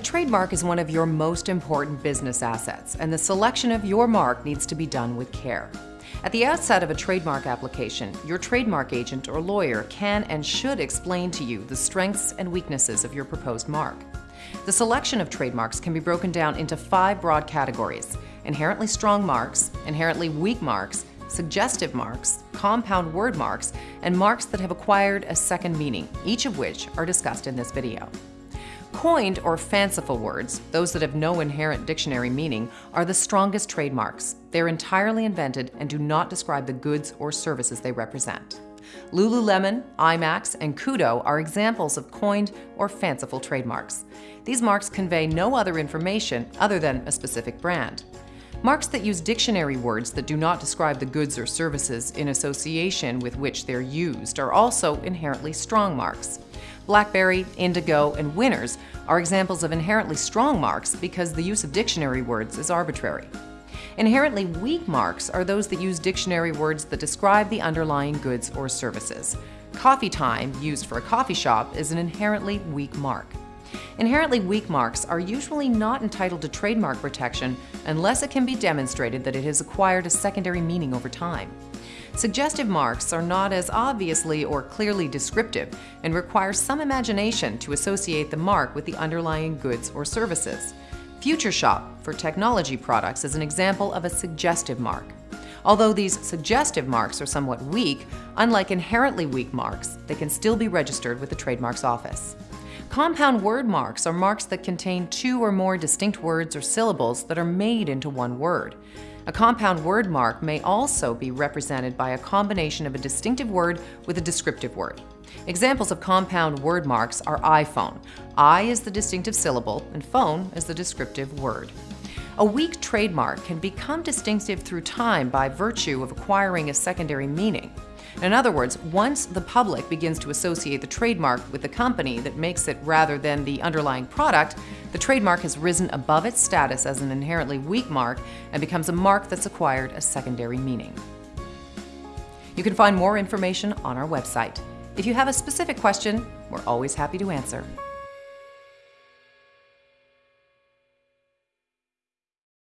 A trademark is one of your most important business assets, and the selection of your mark needs to be done with care. At the outset of a trademark application, your trademark agent or lawyer can and should explain to you the strengths and weaknesses of your proposed mark. The selection of trademarks can be broken down into five broad categories inherently strong marks, inherently weak marks, suggestive marks, compound word marks, and marks that have acquired a second meaning, each of which are discussed in this video. Coined or fanciful words, those that have no inherent dictionary meaning, are the strongest trademarks. They're entirely invented and do not describe the goods or services they represent. Lululemon, IMAX, and Koodo are examples of coined or fanciful trademarks. These marks convey no other information other than a specific brand. Marks that use dictionary words that do not describe the goods or services in association with which they're used are also inherently strong marks. BlackBerry, Indigo, and Winners are examples of inherently strong marks because the use of dictionary words is arbitrary. Inherently weak marks are those that use dictionary words that describe the underlying goods or services. Coffee time, used for a coffee shop, is an inherently weak mark. Inherently weak marks are usually not entitled to trademark protection unless it can be demonstrated that it has acquired a secondary meaning over time. Suggestive marks are not as obviously or clearly descriptive and require some imagination to associate the mark with the underlying goods or services. Future Shop for technology products is an example of a suggestive mark. Although these suggestive marks are somewhat weak, unlike inherently weak marks, they can still be registered with the Trademarks Office. Compound word marks are marks that contain two or more distinct words or syllables that are made into one word. A compound word mark may also be represented by a combination of a distinctive word with a descriptive word. Examples of compound word marks are iPhone. I is the distinctive syllable and phone is the descriptive word. A weak trademark can become distinctive through time by virtue of acquiring a secondary meaning. In other words, once the public begins to associate the trademark with the company that makes it rather than the underlying product, the trademark has risen above its status as an inherently weak mark and becomes a mark that's acquired a secondary meaning. You can find more information on our website. If you have a specific question, we're always happy to answer.